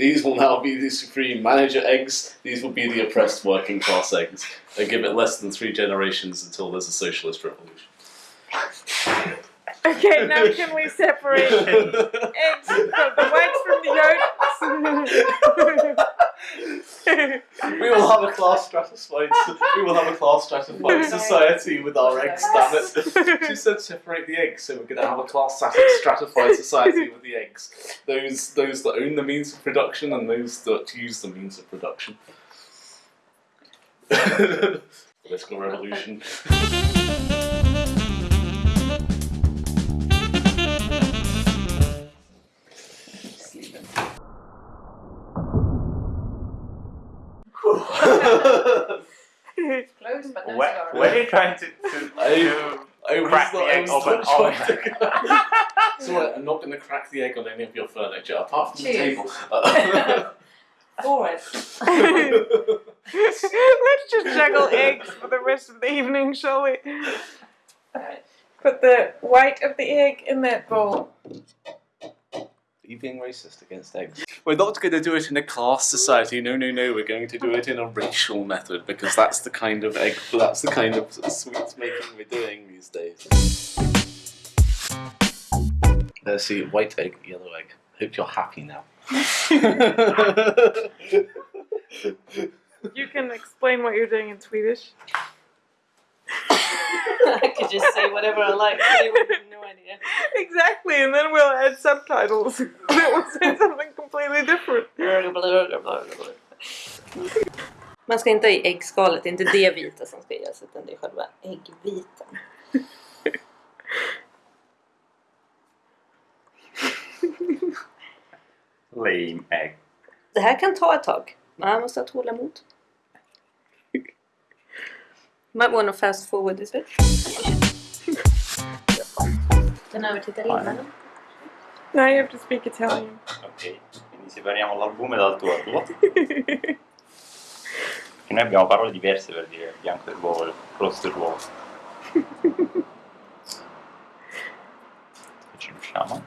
These will now be the supreme manager eggs. These will be the oppressed working class eggs. They give it less than three generations until there's a socialist revolution. Okay, now can we separate eggs from the whites from the yolks? we will have a class stratified. We will have a class stratified society with our eggs. Damn it! She said separate the eggs, so we're going to have a class stratified society with the eggs. Those those that own the means of production and those that use the means of production. Political revolution. Close, but no Where, cigar. where are you trying to, to, I- to I was crack the egg was open? not So I'm not going to crack the egg on any of your furniture apart from the table. Uh, Boris. Let's just juggle eggs for the rest of the evening, shall we? Put the white of the egg in that bowl. Are you being racist against eggs? We're not going to do it in a class society. No, no, no. We're going to do it in a racial method because that's the kind of egg. That's the kind of sweets making we're doing these days. Let's see. White egg, yellow egg. Hope you're happy now. You can explain what you're doing in Swedish. I could just say whatever I like. Exactly, and then we'll add subtitles that will say something completely different. Man ska inte ha i äggskalet, det är inte det vita som ska göras utan det är själva äggvitan. Lame egg. Det här kan ta ett tag. Man måste ha tålamod. Might wanna fast forward this bit. Den italienaren. Now you have to speak Italian. Ok, quindi separiamo l'albume dal tuo tuo. Che noi abbiamo parole diverse per dire bianco dell'uovo, rosso dell'uovo. Se ci riusciamo.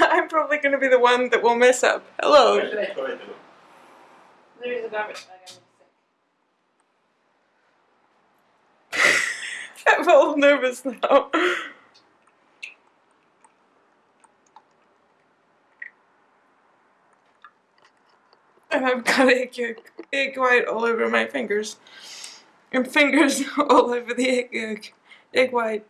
I'm probably going to be the one that will mess up. Hello. Garbage bag I'm all nervous now. And I've got egg, yolk, egg white all over my fingers. And fingers all over the egg yolk. Egg white.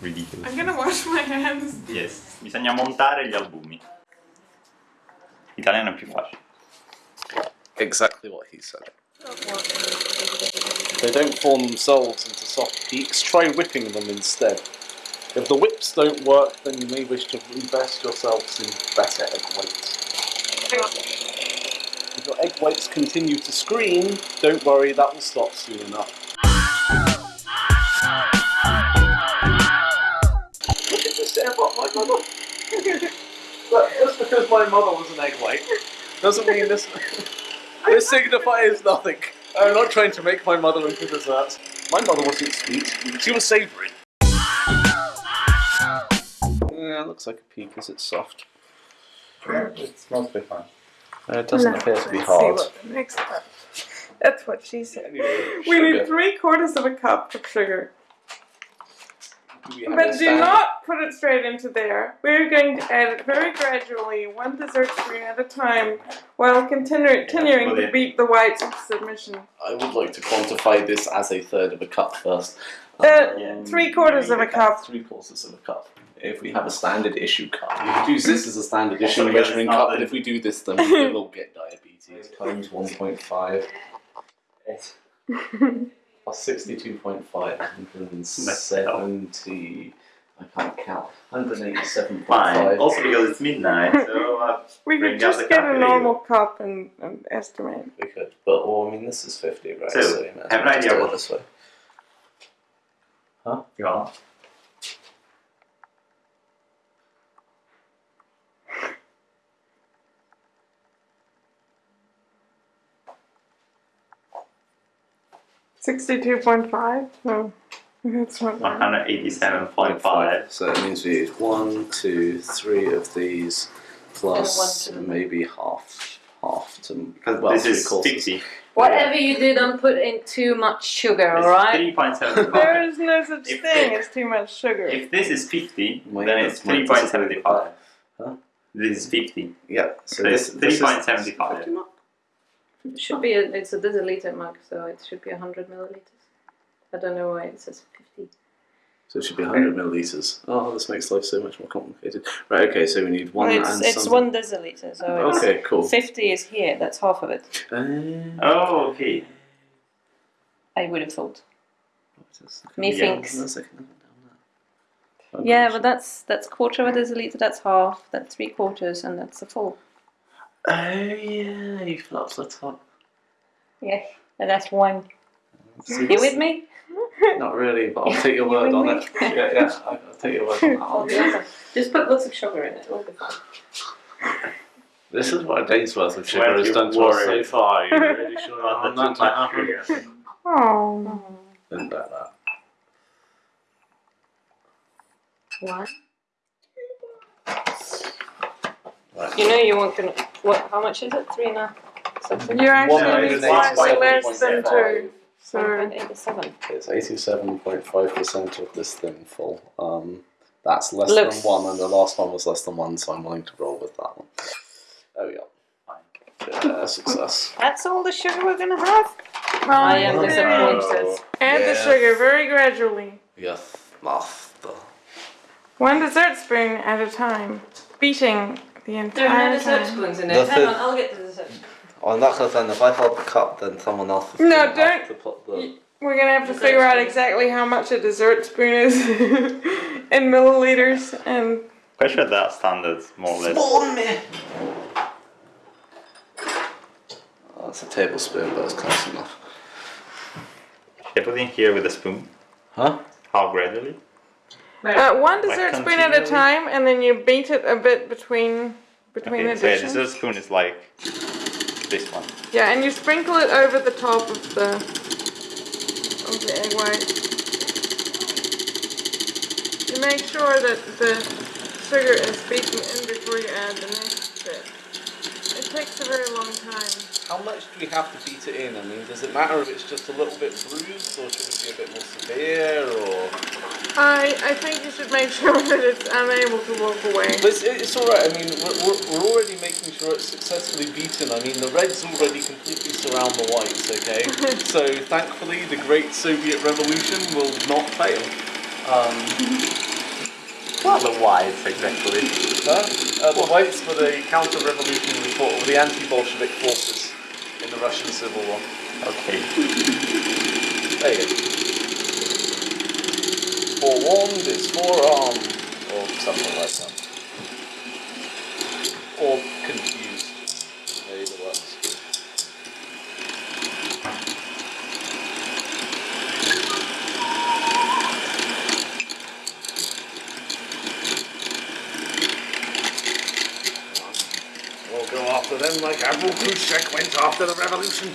Ridiculous. I'm gonna wash my hands. Yes, bisogna montare gli albumi. L'italiano è più facile. Exactly what he said. They don't form themselves into soft peaks. Try whipping them instead. If the whips don't work, then you may wish to invest yourselves in better egg whites. If your egg whites continue to scream, don't worry, that will stop soon enough. What did you say about my mother? Look, just because my mother was an egg white doesn't mean this. this signifies nothing. I'm not trying to make my mother into dessert. My mother wasn't sweet. She was savoury. Yeah, it looks like a pea because it's soft. It smells pretty fine. Uh, it doesn't appear to be Let's hard. See what the next part. That's what she said. Anyway, We need three quarters of a cup of sugar. Do we have But do stand? not put it straight into there. We're going to add it very gradually, one dessert spoon at a time, while continu- continuing to beat the whites into submission. I would like to quantify this as a third of a cup first. Uh, Yeah. Three quarters of a cup. Three quarters of a cup. If we have a standard issue cup, we could use this as a standard issue Also, measuring cup, the- but if we do this, then we will get diabetes. Times 1.5 plus 62.5, 170. I can't count. 187.5. Fine. Also because it's midnight, so uh, We Bring could out just the get a calculator. normal cup and, and estimate. We could, but well, I mean, this is 50, right? So, you may as have well an just idea do it what- this way. ja. 62.5? No. That's not bad. 187.5. So it means we use one, two, three of these, plus And one maybe half, half to well, this is quarters. 50. Whatever you do, don't put in too much sugar, It's alright? 3.75. There is no such If thing as too much sugar. If this is 50, Well, then it's 3.75. Huh? This is 50. Yeah. So So this, it's is 3.75. It should be, a, it's a deciliter mug, so it should be 100 milliliters. I don't know why it says 50. So it should be 100 milliliters. Oh, this makes life so much more complicated. Right. Okay. So we need one Well, it's and it's some. one deciliter, so Okay. Cool. 50 is here, that's half of it. Uh, Oh, okay. I would have thought. just- Me Yeah. thinks. One second, down there. Yeah, but that's that's quarter of a deciliter, that's half, that's three quarters, and that's a full. Oh yeah, you fill up the top. Yeah, and that's one. See, You with me? Not really, but I'll take your word with on me? it. Yeah, yeah, I'll I'll take your word on that. I'll one. be awesome. Just put lots of sugar in it, it'll be fine. This is what a day's worth of sugar Weren't has you done to us so worried far. You're really sure About I'm the not too much. Oh. Didn't bet that. One. Right. You know you want gonna what how much is it? Three and a half something? You're actually One need slightly less than seven point two. So, 187. It's eighty-seven point five percent of this thing full. Um, that's less Looks- than one, and the last one was less than one, so I'm willing to roll with that one. There we go. Yeah, success. That's all the sugar we're gonna have? well, I am Oh. disappointed. add the Yeah. sugar very gradually. Yes, master. One dessert spoon at a time. Beating the There are entire no dessert time. spoons in The there. Hang on, I'll get the dessert. On oh, that case, then if I hold the cup, then someone else is No, gonna have don't- to put the. We're gonna have to Dessert figure out spoon. exactly how much a dessert spoon is in milliliters and Quite sure that's standard, more or less. Spawn me! Oh, it's a tablespoon, but it's close enough. Should I put in here with a spoon? Huh? How gradually? Uh, one dessert spoon at a time, and then you beat it a bit between between Okay, so yeah, additions. this spoon is like this one. Yeah, and you sprinkle it over the top of the of the egg white. You make sure that the sugar is beaten in before you add the next bit. It takes a very long time. How much do we have to beat it in? I mean, does it matter if it's just a little bit bruised, or should it be a bit more severe, or? I I think you should make sure that it's unable to walk away. But it's, it's all right. I mean, we're, we're, we're already making sure it's successfully beaten. I mean, the reds already completely surround the whites. Okay, so thankfully, the Great Soviet Revolution will not fail. Um, What are the whites exactly? Huh? Uh, the whites were the counter-revolutionary force, the anti-Bolshevik forces in the Russian Civil War. Okay. There you go. Forewarned is forearmed, or something like that. Or confused. Either works. We'll go after them like Admiral went after the revolution.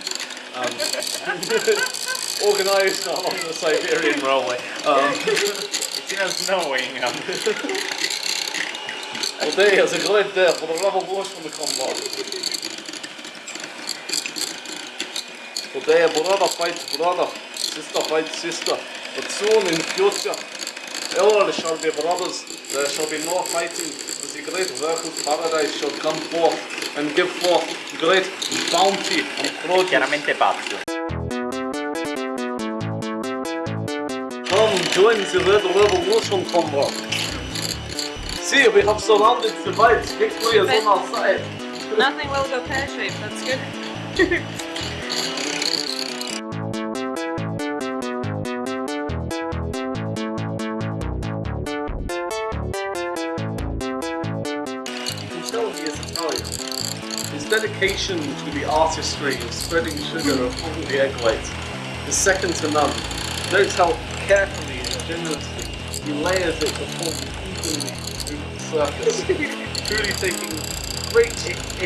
Um, organised along the Siberian Railway. Um, It's even snowing. Um, today is a great day for the revolution to come on. Today brother fights brother, sister fights sister. But soon in future, all shall be brothers. There shall be no fighting. As the great workers' paradise shall come forth and give forth great bounty and produce. chiaramente pazzo. Come join the Red Revolution, comrade. See, we have surrounded the fight. Victory is on our side. Nothing will go pear shaped, that's good. dedication to the artistry of spreading sugar upon the egg white is second to none. Note how carefully and generously he layers it upon evenly smooth surface, truly taking great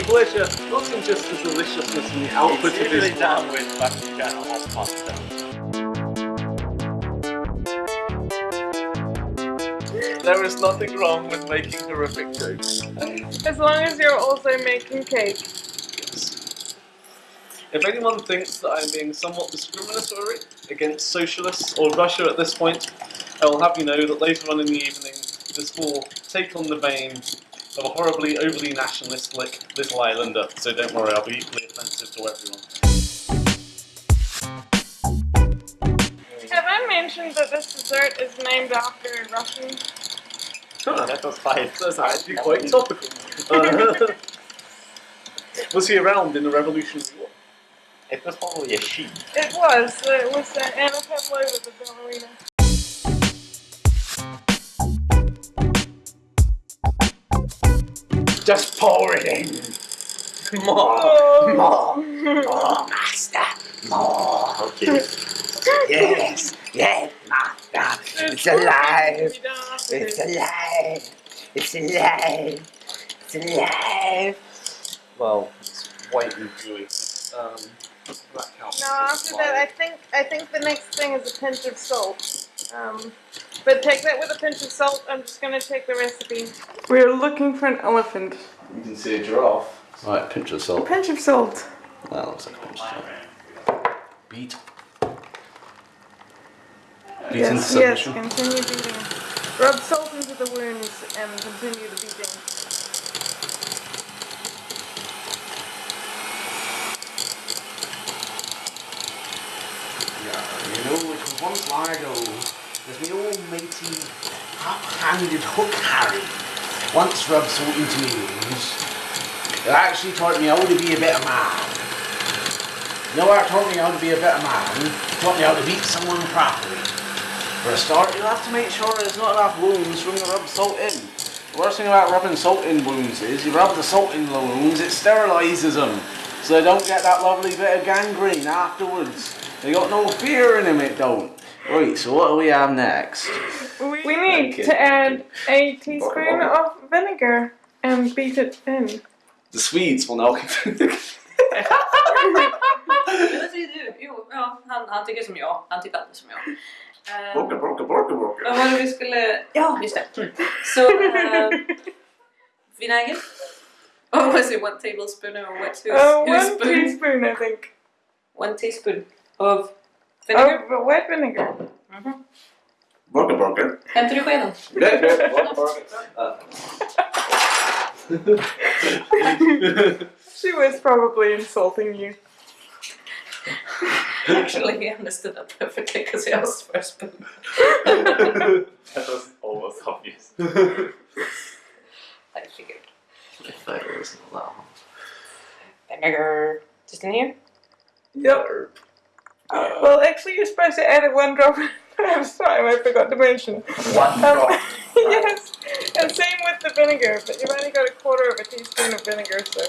pleasure not in just the deliciousness and the output it's of his work. There is nothing wrong with making horrific jokes. As long as you're also making cake. If anyone thinks that I'm being somewhat discriminatory against socialists or Russia at this point, I will have you know that later on in the evening, this will take on the vein of a horribly overly nationalistic little islander, so don't worry, I'll be equally offensive to everyone. Have I mentioned that this dessert is named after a Russian? That was fine. That's actually quite topical. Uh, was he around in the Revolutionary War? It was probably a she. It was. It was uh, Anna Pavlova, the ballerina. Just pour it in. More, Oh. more, more, master, more. Okay. Yes, yes, master. It's alive. We don't have to It's alive. It's alive. It's alive. Well, it's white and gooey. Um, that counts. No, after that, I think I think the next thing is a pinch of salt. Um, but take that with a pinch of salt. I'm just gonna take the recipe. We're looking for an elephant. You can see a giraffe. Right, pinch of salt. A salt. pinch of salt. That looks like a pinch of salt. Beat. Beat into Yes, yes. Continue beating. Rub salt into the wounds and continue the beating. Yeah, you long ago. There's me old matey, hot-handed hook Harry. Once rubbed salt into me wounds. It actually taught me how to be a better man. You know what taught me how to be a better man? Taught me how to beat someone properly. For a start, you'll have to make sure there's not enough wounds from the rub salt in. The worst thing about rubbing salt in wounds is you rub the salt in the wounds, it sterilises them. So they don't get that lovely bit of gangrene afterwards. They got no fear in them, it don't. Right, so what do we have next? We, we need Okay. to add a teaspoon of vinegar and beat it in. The Swedes will now Eller säger du? Jo, ja, han, han tycker som jag. Han tycker alltid som jag. Eh, Borka, borka, borka, borka. Vad var det vi skulle... Ja, just det. Mm. Så, vinäger. Oh, was it one tablespoon or what? Who's, Uh, who's one spoon? teaspoon, I think. One teaspoon of vinegar. Of wet vinegar. Borka, borka. Hämtar du skeden? Yeah, yeah, borka, borka. She was probably insulting you. Actually, he understood that perfectly because he asked for a spoon. That was almost obvious. I figured. If that wasn't that Vinegar. Just in here? Yep. Well, actually, you're supposed to add it one drop at a time. I forgot to mention. One Um, drop. yes, and same with the vinegar, but you've only got a quarter of a teaspoon of vinegar, so.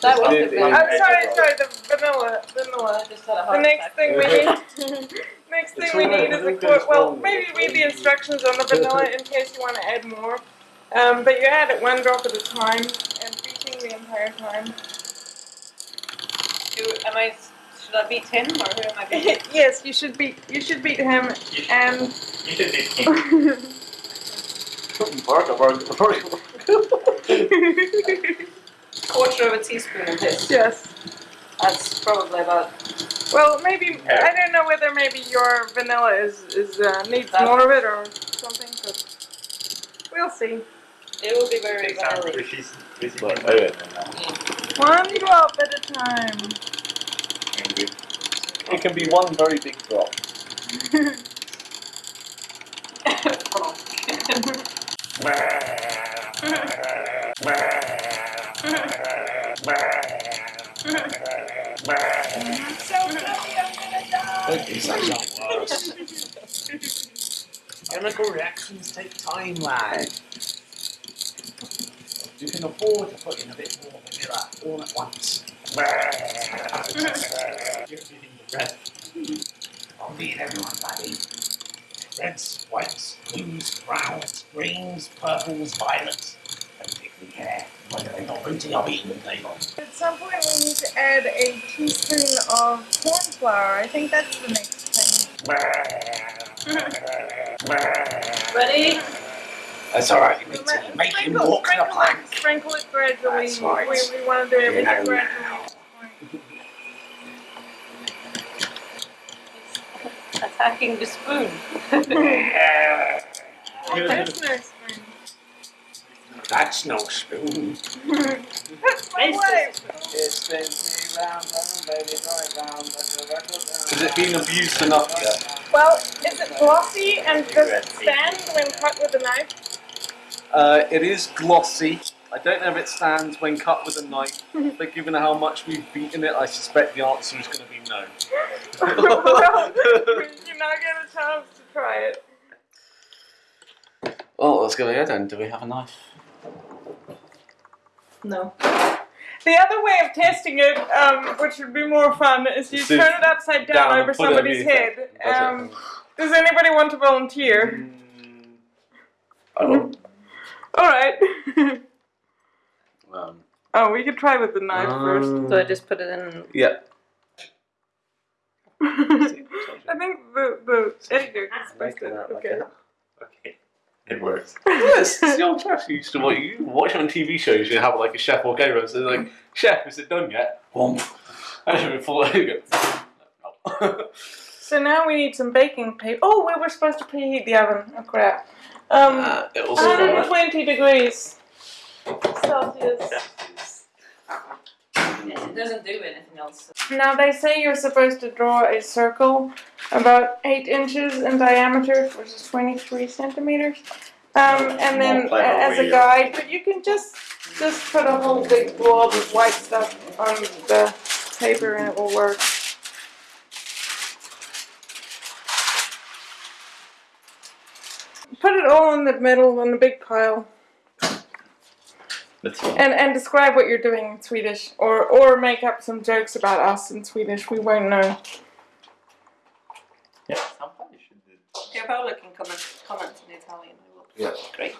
That was the the- I'm vinegar. sorry, sorry, the vanilla, vanilla. Just had a The next thing we need, next thing we need is a nothing quarter. goes Well, maybe read the instructions on the vanilla in case you want to add more. Um, but you add it one drop at a time and beating the entire time. Do, am I, should I beat him or who am I beating? yes, you should beat. You should beat him and. You should be king. Borka, borka, borka. Quarter of a teaspoon of this. yes. That's probably about. Well, maybe I don't know whether maybe your vanilla is is uh, needs That- more of it or something, but we'll see. It will be very Example, vanilla. she's basically But, anyway. One drop at a time. It can be one very big drop. Worse. Chemical reactions take time, lad. You can afford to put in a bit more vanilla all at once. You're beating the red. I'll beat everyone, buddy. Reds, whites, blues, browns, greens, purples, violets. Don't particularly care whether they got rooty or beaten they got. At some point, we need to add a teaspoon of corn flour. I think that's the next thing. Ready? That's alright, So matey. let- Make him sprinkle- walk the plank. it- Sprinkle it gradually. That's right. We, we want to do You know gradually. Attacking the spoon. Yeah. No spoon. That's no spoon. That's my wife. It spins me round, round, baby, right round, like a record round. Has it been abused enough yet? Well, is it glossy and does it stand when cut with a knife? Uh, it is glossy. I don't know if it stands when cut with a knife, but given how much we've beaten it, I suspect the answer is going to be no. well, you now get a chance to try it. Well, let's go ahead then. Do we have a knife? No. The other way of testing it, um, which would be more fun, is you Sit turn it upside down, down over somebody's head. Does? Um, does anybody want to volunteer? Mm, I will. All right. Um, oh, we could try with the knife first. So I just put it in. yeah. I think the the editor is supposed to. Okay. Okay, it works. yes, it's the old trash you used to watch. You watch on TV shows. You have like a chef or gamer. So they're like, chef, is it done yet? Womp. And before you go. No. So now we need some baking paper. Oh, we were supposed to preheat the oven. Oh crap. Um, Uh, it also 120 degrees Celsius. It doesn't do anything else. Now they say you're supposed to draw a circle about eight inches in diameter, which is 23 centimeters. Um, and then More clever a- as a guide, but you can just just put a whole big blob of white stuff on the paper and it will work. Put it all in the middle in a big pile. Let's. And and describe what you're doing in Swedish, or or make up some jokes about us in Swedish. We won't know. Yeah, somebody should do Yeah, Paolo can comment, comment in Italian. I will. Yeah. Great.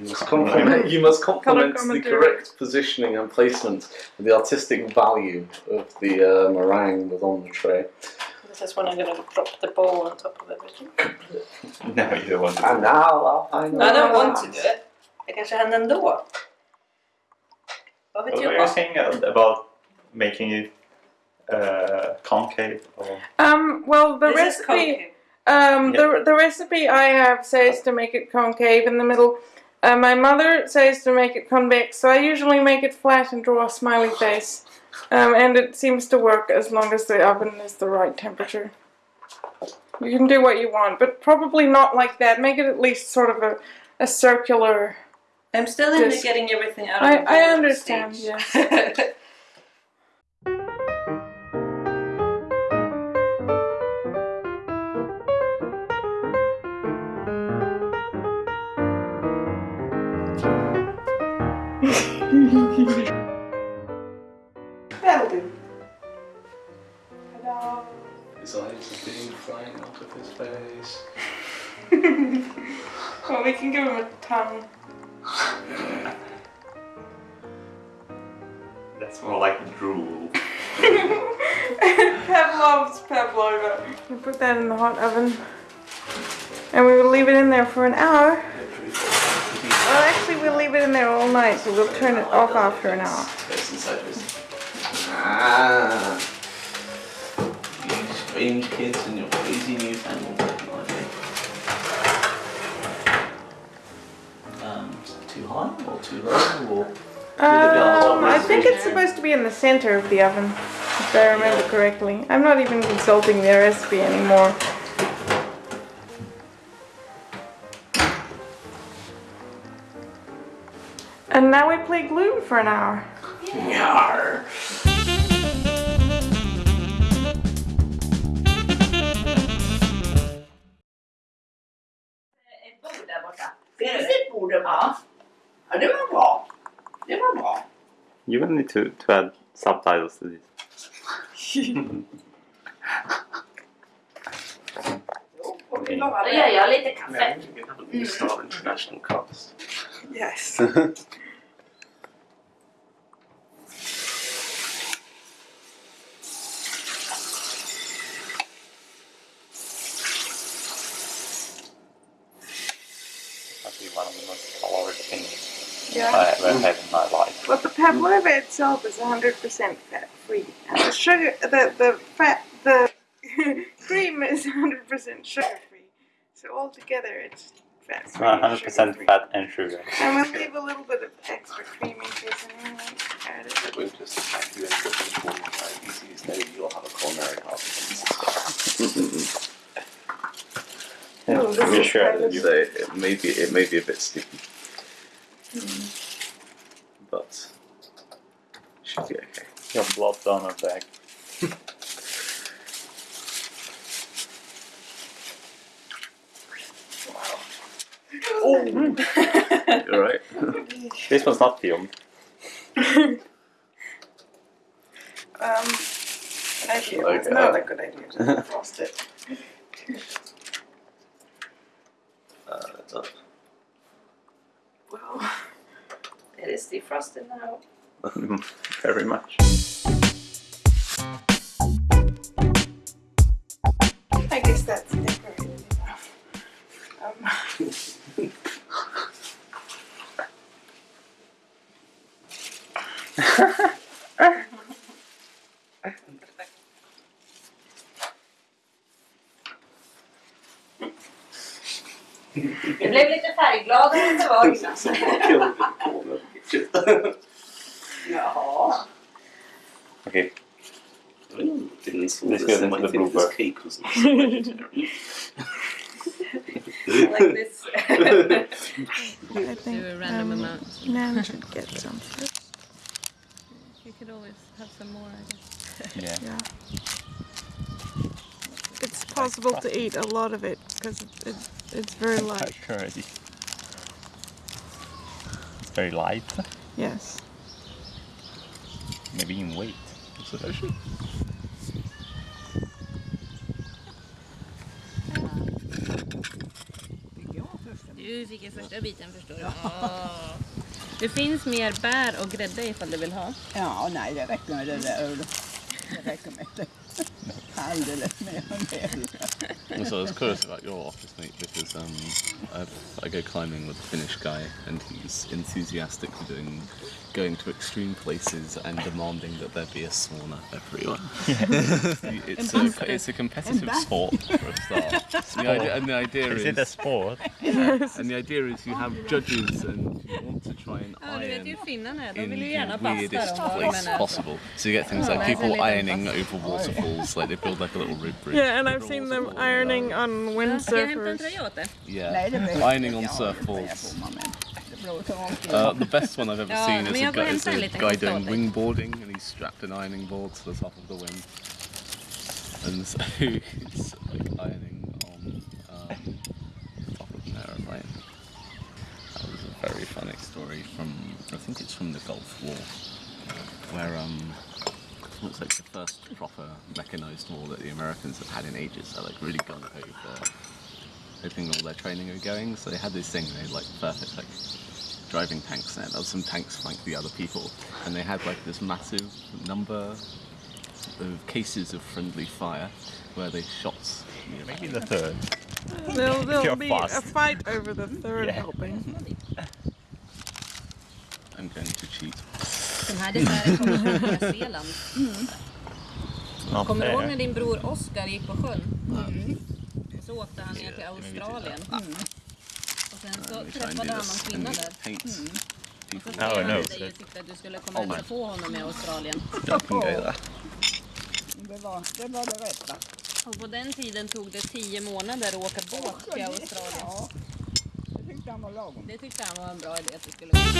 You must compliment, you must compliment the correct positioning and placement and the artistic value of the uh, meringue was on the tray. This is when I'm gonna drop the bowl on top of everything. No, you don't want to. And now I'll find I don't want to do it. Det kanske händer ändå. Vad vet What jag? were you saying about making it uh, concave? Or... Um, well, the This recipe, concave. um, the the recipe I have says to make it concave in the middle. Uh, my mother says to make it convex, so I usually make it flat and draw a smiley face. Um, and it seems to work as long as the oven is the right temperature. You can do what you want, but probably not like that. Make it at least sort of a, a circular. I'm still in Just- the getting everything out of I- the I bowl understand, stage. That'll do. His eyes are being flying out of his face. well, we can give him a tongue. That's more like drool. Pavlov's pavlova. We put that in the hot oven. And we will leave it in there for an hour. Well, actually, we'll leave it in there all night, so we'll turn it off after an hour. Face inside his- Ah. You strange kids and your crazy newfangled technology. Um, too high or too low or Um, I think it's supposed to be in the center of the oven, if I remember correctly. I'm not even consulting the recipe anymore. And now we play glue for an hour. Yarr. You will need to, to add subtitles to this. Jo, och vi lovar Då det. gör jag lite kaffe. you can have a new Star International cast. Yes. Yeah. I ever had in my life. But the pavlova itself is 100% fat free, and the sugar, the the fat, the cream is 100% sugar free. So altogether, it's fat free. 100% fat and sugar. And we'll leave a little bit of extra cream in case anyone wants to add it. It won't just attack you into each one. Like, easy as day, you'll have a culinary heart disease. Oh, I'm sure kind that you So it may be it may be a bit sticky, hmm. But should be okay. your blood donor bag. You're right. This one's not filmed. Um, actually, it's Okay. not a good idea to frost it. Uh, it's up. Well, It is defrosted now. Very much. I guess that's decorated enough. Um, Det blev lite färggladare än det var innan. I into might the think this blooper. cake was not so vegetarian. Like this. I think Do a random um, amount. Nan should get some first. You could always have some more, I guess. yeah. Yeah. It's possible to eat a lot of it because it, it, it's very light. Sure it is. It's very light, Yes. maybe in weight. Du fick ju första biten förstår du. Åh. Det finns mer bär och grädde ifall du vill ha. Ja, nej det räcker med det där. Det räcker med det. So I was curious about your office mate because um, I've, I go climbing with a Finnish guy and he's enthusiastic for doing, going to extreme places and demanding that there be a sauna everywhere. it's, a, it's a competitive sport for a start. The idea, and the idea Is is, it a sport? and the idea is you have judges and you want to try and oh, Ja, du vet ju iron in vill ju the gärna basta weirdest de var place eh, possible. So you get things like Oh, that's a people ironing over waterfalls, like they build like a little rope bridge. Yeah, and I've seen them ironing on Ska jag hämta en windsurfers. tröja åt dig? Yeah, Nej, ironing on jag inte Uh, the best one I've ever Ja, seen is a guy, is a guy doing wingboarding and he's strapped an ironing board to the top of the wing. And so he's like ironing on um, the top of an aeroplane. That was a very funny story from, I think it's from the Gulf War, where um, it's like the first proper mechanized war that the Americans have had in ages. They're like really gung ho for hoping all their training are going. So they had this thing, they like perfect like driving tanks there. There was some tanks flanked the other people, and they had like this massive number of cases of friendly fire where they shot. you know, Maybe the third. There'll, there'll You're be a fight over the third Yeah. helping. I'm going to cheat. Den här desserten kommer från Nya Zeeland. Not Kommer du ihåg när din bror Oscar gick på sjön? Och så åkte han ner till Australien. Och sen så träffade han and kvinna där. paint Och så skrev Oh, han no. till dig sikte att du skulle komma och hälsa på honom i Australien. Det var det, var det rätta. Och på den tiden tog det tio månader att åka båt till Australien. Ja, det tyckte han var lagom. Det tyckte han var en bra idé att du skulle göra.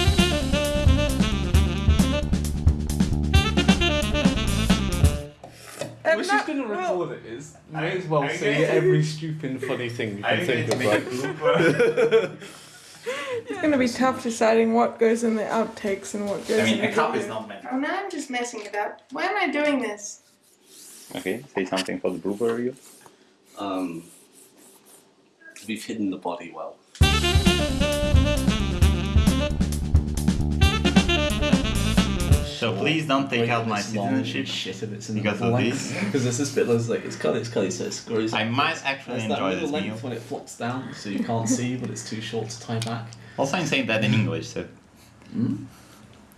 Which is that- going to record it is, may as well say every stupid funny thing you can think of. Like, it's going to be tough deciding what goes in the outtakes and what goes I mean, in a the cup is not meant. Oh, now I'm just messing it up. Why am I doing this? Okay, say something for the blooper reel. um, we've hidden the body well. So please don't take out my citizenship. Shit if it's in because the of length. this. Because this bit that's like it's cut, it's cut, so it screws. I might actually There's that enjoy little this meal. length when it flops down, so you can't see, but it's too short to tie back. Also, I'm saying that in English, so hmm?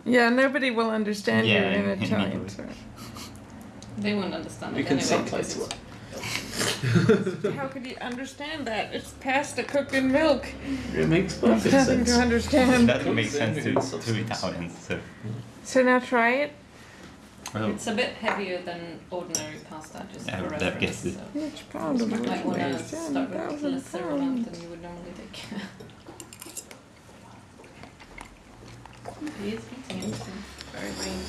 Yeah, nobody will understand Yeah, you in in Italian. English. So. They won't understand We it can anyway. because subtitle it. How could you understand that? It's pasta cooked in milk. It makes There's perfect nothing sense. to understand. That makes sense to, to Italians. So. So now try it. Well, It's a bit heavier than ordinary pasta, just Yeah, for that reference. gets it. So Each pound of you which might want to weighs start with a 10,000 lesser amount pounds. than you would normally take. he is eating anything. Very green.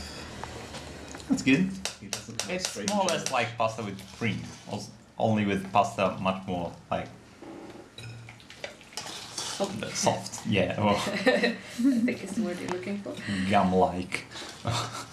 That's good. He doesn't have It's strange more or less like pasta with cream, als- only with pasta much more like soft. Yeah, or I think it's the word you're looking for. gum-like.